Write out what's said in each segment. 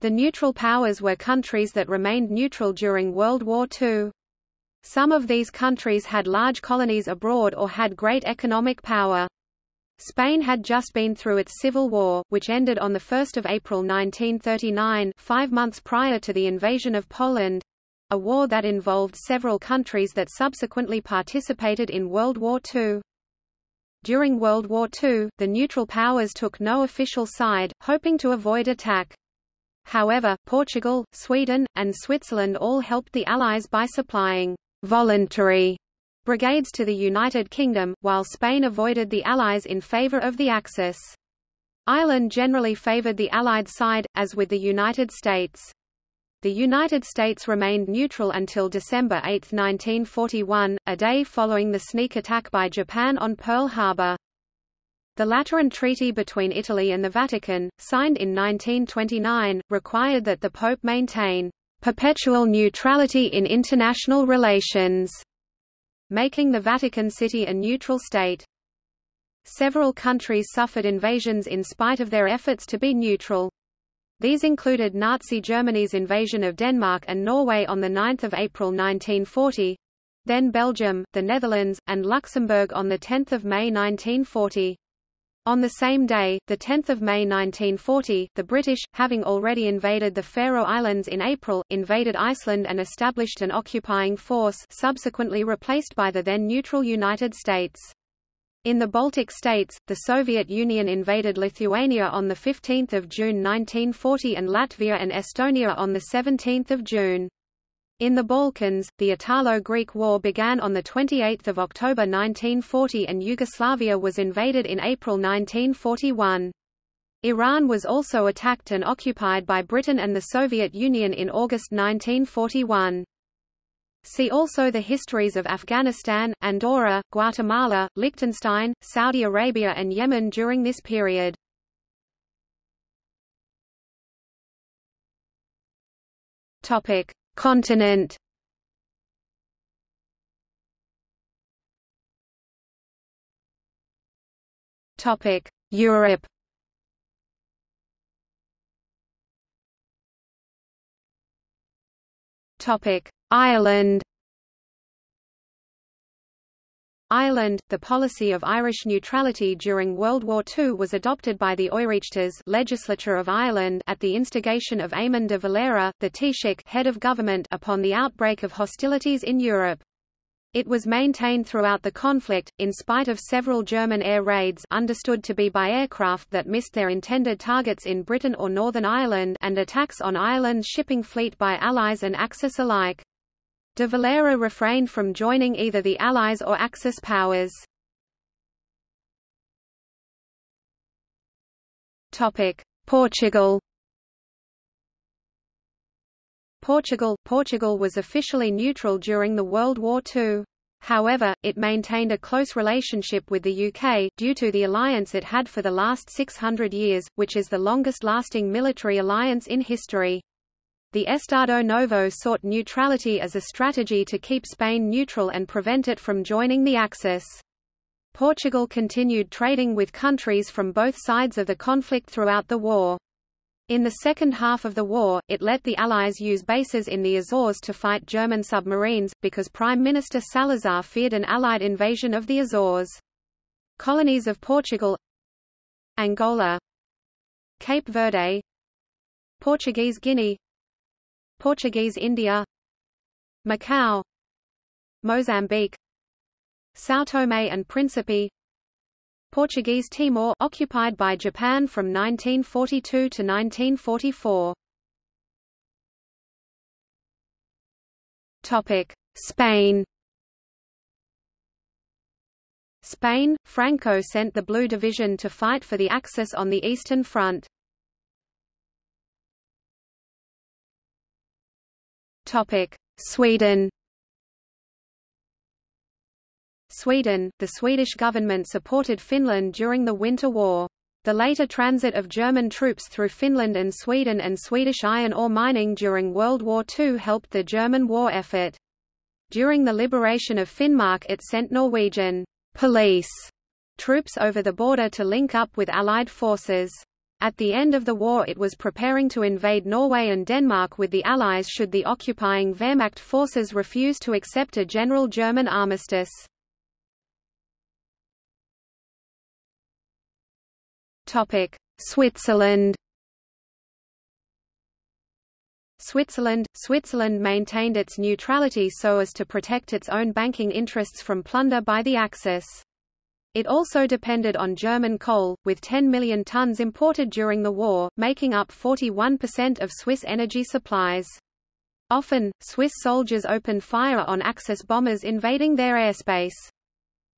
The neutral powers were countries that remained neutral during World War II. Some of these countries had large colonies abroad or had great economic power. Spain had just been through its civil war, which ended on 1 April 1939 five months prior to the invasion of Poland—a war that involved several countries that subsequently participated in World War II. During World War II, the neutral powers took no official side, hoping to avoid attack. However, Portugal, Sweden, and Switzerland all helped the Allies by supplying voluntary brigades to the United Kingdom, while Spain avoided the Allies in favour of the Axis. Ireland generally favoured the Allied side, as with the United States. The United States remained neutral until December 8, 1941, a day following the sneak attack by Japan on Pearl Harbor. The Lateran Treaty between Italy and the Vatican, signed in 1929, required that the Pope maintain perpetual neutrality in international relations, making the Vatican City a neutral state. Several countries suffered invasions in spite of their efforts to be neutral. These included Nazi Germany's invasion of Denmark and Norway on 9 April 1940, then Belgium, the Netherlands, and Luxembourg on 10 May 1940. On the same day, 10 May 1940, the British, having already invaded the Faroe Islands in April, invaded Iceland and established an occupying force subsequently replaced by the then neutral United States. In the Baltic states, the Soviet Union invaded Lithuania on 15 June 1940 and Latvia and Estonia on 17 June. In the Balkans, the Italo-Greek War began on 28 October 1940 and Yugoslavia was invaded in April 1941. Iran was also attacked and occupied by Britain and the Soviet Union in August 1941. See also the histories of Afghanistan, Andorra, Guatemala, Liechtenstein, Saudi Arabia and Yemen during this period. Topic: Continent. Topic: Europe. Topic: Ireland Ireland, the policy of Irish neutrality during World War II was adopted by the Oireachtas legislature of Ireland at the instigation of Eamon de Valera, the Taoiseach head of government upon the outbreak of hostilities in Europe. It was maintained throughout the conflict, in spite of several German air raids understood to be by aircraft that missed their intended targets in Britain or Northern Ireland and attacks on Ireland's shipping fleet by Allies and Axis alike. De Valera refrained from joining either the Allies or Axis powers. Portugal Portugal Portugal was officially neutral during the World War II. However, it maintained a close relationship with the UK, due to the alliance it had for the last 600 years, which is the longest-lasting military alliance in history. The Estado Novo sought neutrality as a strategy to keep Spain neutral and prevent it from joining the Axis. Portugal continued trading with countries from both sides of the conflict throughout the war. In the second half of the war, it let the Allies use bases in the Azores to fight German submarines, because Prime Minister Salazar feared an Allied invasion of the Azores. Colonies of Portugal Angola Cape Verde Portuguese Guinea Portuguese India Macau Mozambique São Tomé and Príncipe Portuguese Timor occupied by Japan from 1942 to 1944 Topic Spain Spain, Franco sent the Blue Division to fight for the Axis on the Eastern Front. Sweden Sweden, the Swedish government supported Finland during the Winter War. The later transit of German troops through Finland and Sweden and Swedish iron ore mining during World War II helped the German war effort. During the liberation of Finnmark it sent Norwegian police troops over the border to link up with Allied forces. At the end of the war it was preparing to invade Norway and Denmark with the Allies should the occupying Wehrmacht forces refuse to accept a general German armistice. Switzerland Switzerland Switzerland maintained its neutrality so as to protect its own banking interests from plunder by the Axis. It also depended on German coal, with 10 million tons imported during the war, making up 41% of Swiss energy supplies. Often, Swiss soldiers opened fire on Axis bombers invading their airspace.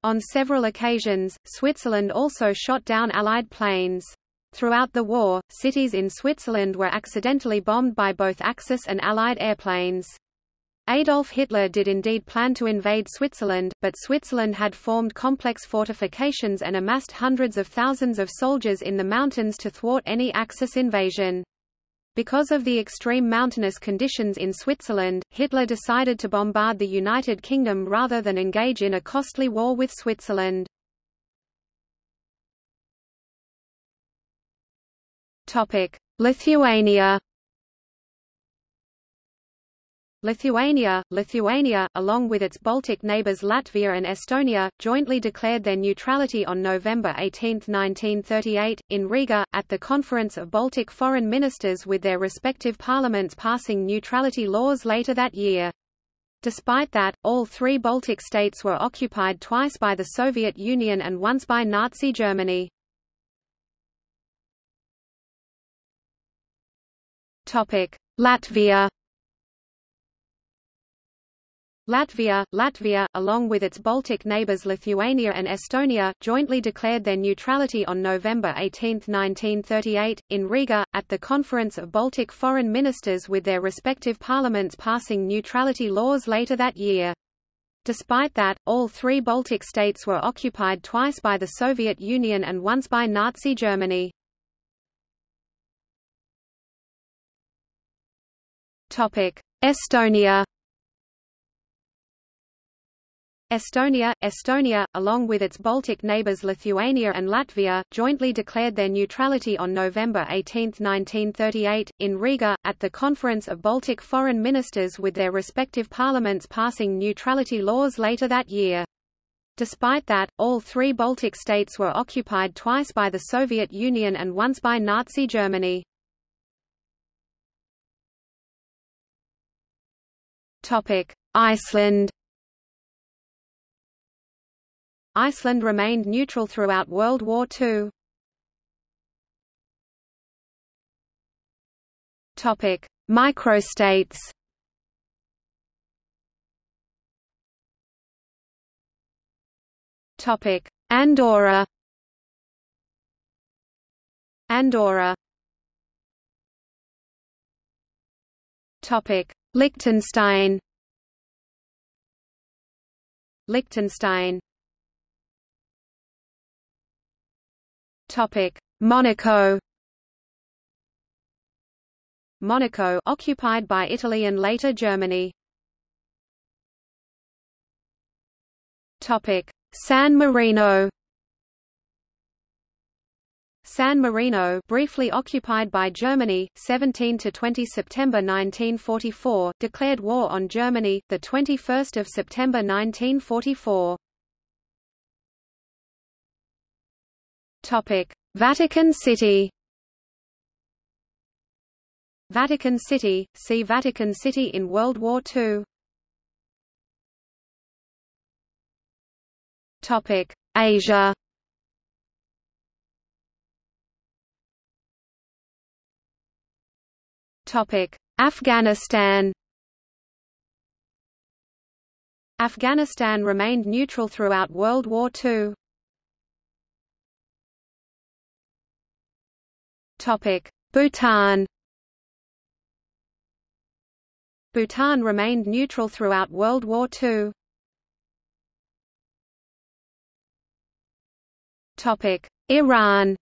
On several occasions, Switzerland also shot down Allied planes. Throughout the war, cities in Switzerland were accidentally bombed by both Axis and Allied airplanes. Adolf Hitler did indeed plan to invade Switzerland, but Switzerland had formed complex fortifications and amassed hundreds of thousands of soldiers in the mountains to thwart any Axis invasion. Because of the extreme mountainous conditions in Switzerland, Hitler decided to bombard the United Kingdom rather than engage in a costly war with Switzerland. Lithuania Lithuania, Lithuania, along with its Baltic neighbours Latvia and Estonia, jointly declared their neutrality on November 18, 1938, in Riga, at the Conference of Baltic Foreign Ministers with their respective parliaments passing neutrality laws later that year. Despite that, all three Baltic states were occupied twice by the Soviet Union and once by Nazi Germany. Latvia Latvia, Latvia, along with its Baltic neighbours Lithuania and Estonia, jointly declared their neutrality on November 18, 1938, in Riga, at the Conference of Baltic Foreign Ministers with their respective parliaments passing neutrality laws later that year. Despite that, all three Baltic states were occupied twice by the Soviet Union and once by Nazi Germany. Estonia Estonia, Estonia, along with its Baltic neighbours Lithuania and Latvia, jointly declared their neutrality on November 18, 1938, in Riga, at the Conference of Baltic Foreign Ministers with their respective parliaments passing neutrality laws later that year. Despite that, all three Baltic states were occupied twice by the Soviet Union and once by Nazi Germany. Iceland Iceland remained neutral throughout World War II. Topic: Microstates. Topic: Andorra. Andorra. Topic: Liechtenstein. Liechtenstein Topic: Monaco. Monaco occupied by Italy and later Germany. Topic: San Marino. San Marino briefly occupied by Germany 17 to 20 September 1944 declared war on Germany the 21st of September 1944 Topic: Vatican City. Vatican City. See Vatican City in World War II. Topic: Asia. Topic: Afghanistan. Afghanistan remained neutral throughout World War II. Bhutan Bhutan remained neutral throughout World War II. Topic: Iran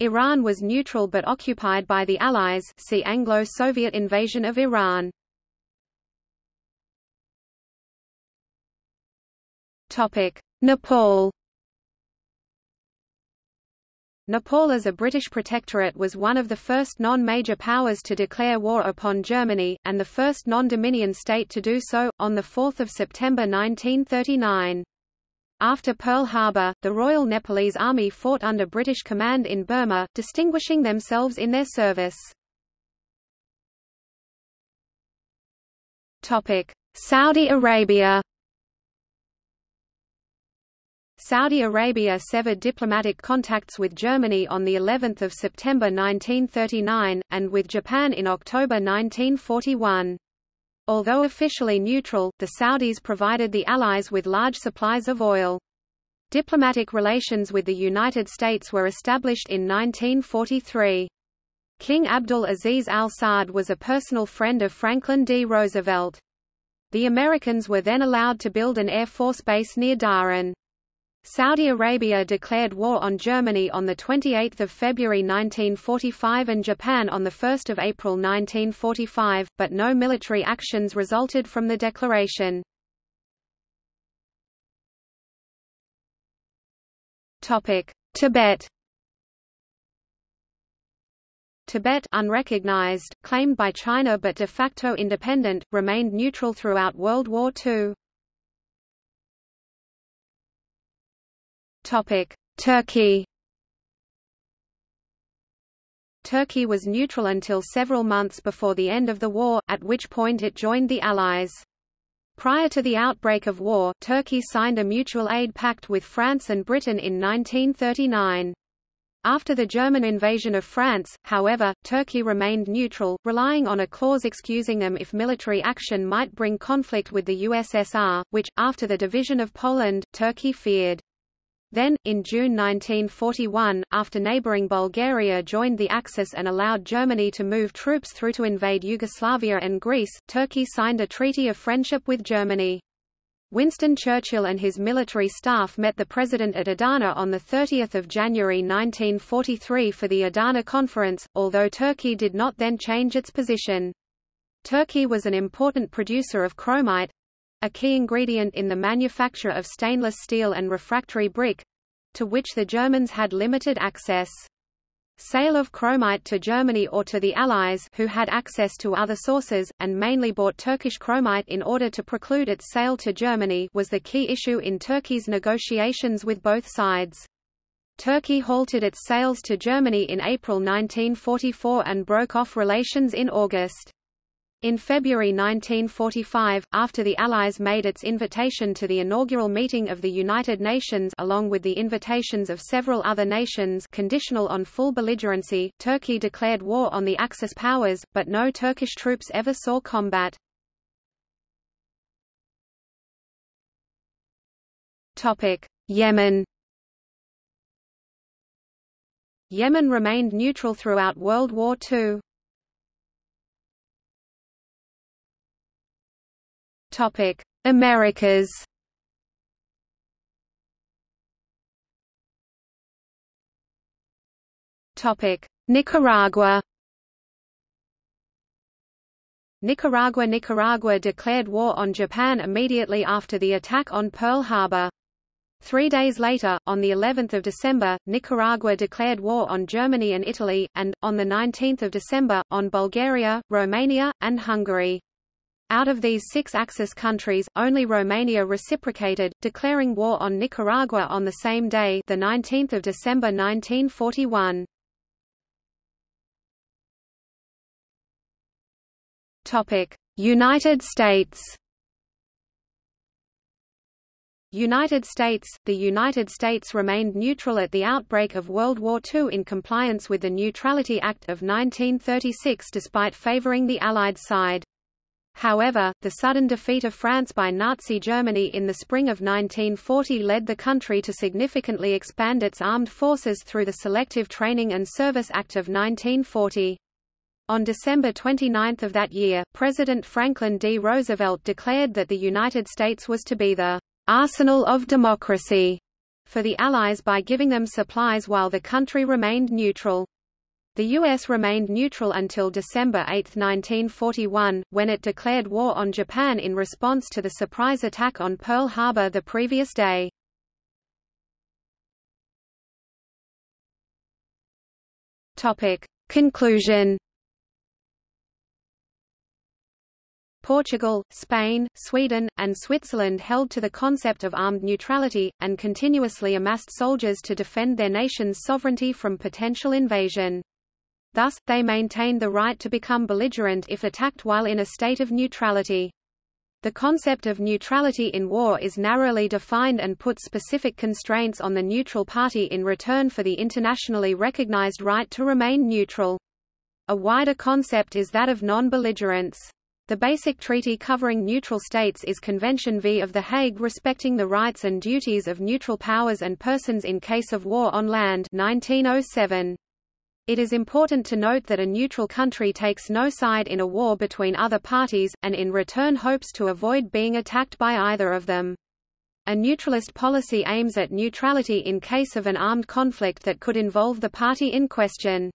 Iran was neutral but occupied by the Allies see Anglo-Soviet invasion of Iran. Topic Nepal Nepal as a British protectorate was one of the first non-major powers to declare war upon Germany, and the first non-Dominion state to do so, on 4 September 1939. After Pearl Harbor, the Royal Nepalese Army fought under British command in Burma, distinguishing themselves in their service. Saudi Arabia Saudi Arabia severed diplomatic contacts with Germany on the 11th of September 1939 and with Japan in October 1941. Although officially neutral, the Saudis provided the Allies with large supplies of oil. Diplomatic relations with the United States were established in 1943. King Abdul Aziz al Saud was a personal friend of Franklin D. Roosevelt. The Americans were then allowed to build an Air Force base near Dhahran. Saudi Arabia declared war on Germany on 28 February 1945 and Japan on 1 April 1945, but no military actions resulted from the declaration. Tibet Tibet unrecognized, claimed by China but de facto independent, remained neutral throughout World War II. Turkey Turkey was neutral until several months before the end of the war, at which point it joined the Allies. Prior to the outbreak of war, Turkey signed a mutual aid pact with France and Britain in 1939. After the German invasion of France, however, Turkey remained neutral, relying on a clause excusing them if military action might bring conflict with the USSR, which, after the division of Poland, Turkey feared. Then, in June 1941, after neighboring Bulgaria joined the Axis and allowed Germany to move troops through to invade Yugoslavia and Greece, Turkey signed a treaty of friendship with Germany. Winston Churchill and his military staff met the president at Adana on 30 January 1943 for the Adana Conference, although Turkey did not then change its position. Turkey was an important producer of chromite, a key ingredient in the manufacture of stainless steel and refractory brick, to which the Germans had limited access. Sale of chromite to Germany or to the Allies who had access to other sources, and mainly bought Turkish chromite in order to preclude its sale to Germany was the key issue in Turkey's negotiations with both sides. Turkey halted its sales to Germany in April 1944 and broke off relations in August. In February 1945, after the Allies made its invitation to the inaugural meeting of the United Nations along with the invitations of several other nations conditional on full belligerency, Turkey declared war on the Axis powers, but no Turkish troops ever saw combat. Yemen Yemen remained neutral throughout World War II. Topic: Americas. Topic: Nicaragua. Nicaragua Nicaragua declared war on Japan immediately after the attack on Pearl Harbor. Three days later, on the 11th of December, Nicaragua declared war on Germany and Italy, and, on the 19th of December, on Bulgaria, Romania, and Hungary. Out of these six Axis countries, only Romania reciprocated, declaring war on Nicaragua on the same day the 19th of December 1941. United States United States The United States remained neutral at the outbreak of World War II in compliance with the Neutrality Act of 1936 despite favoring the Allied side. However, the sudden defeat of France by Nazi Germany in the spring of 1940 led the country to significantly expand its armed forces through the Selective Training and Service Act of 1940. On December 29 of that year, President Franklin D. Roosevelt declared that the United States was to be the arsenal of democracy for the Allies by giving them supplies while the country remained neutral. The U.S. remained neutral until December 8, 1941, when it declared war on Japan in response to the surprise attack on Pearl Harbor the previous day. Conclusion Portugal, Spain, Sweden, and Switzerland held to the concept of armed neutrality, and continuously amassed soldiers to defend their nation's sovereignty from potential invasion. Thus, they maintained the right to become belligerent if attacked while in a state of neutrality. The concept of neutrality in war is narrowly defined and puts specific constraints on the neutral party in return for the internationally recognized right to remain neutral. A wider concept is that of non-belligerence. The basic treaty covering neutral states is Convention V of The Hague respecting the rights and duties of neutral powers and persons in case of war on land 1907. It is important to note that a neutral country takes no side in a war between other parties, and in return hopes to avoid being attacked by either of them. A neutralist policy aims at neutrality in case of an armed conflict that could involve the party in question.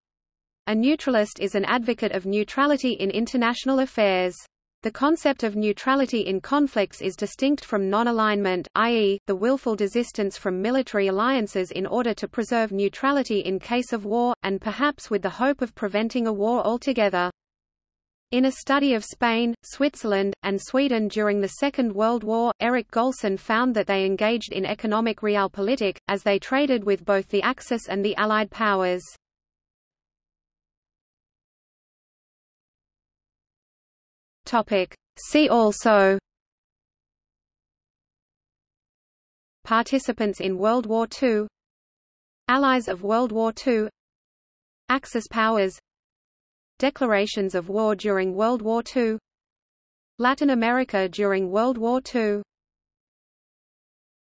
A neutralist is an advocate of neutrality in international affairs. The concept of neutrality in conflicts is distinct from non-alignment, i.e., the willful desistance from military alliances in order to preserve neutrality in case of war, and perhaps with the hope of preventing a war altogether. In a study of Spain, Switzerland, and Sweden during the Second World War, Eric Golson found that they engaged in economic realpolitik, as they traded with both the Axis and the Allied powers. Topic. See also Participants in World War II Allies of World War II Axis powers Declarations of war during World War II Latin America during World War II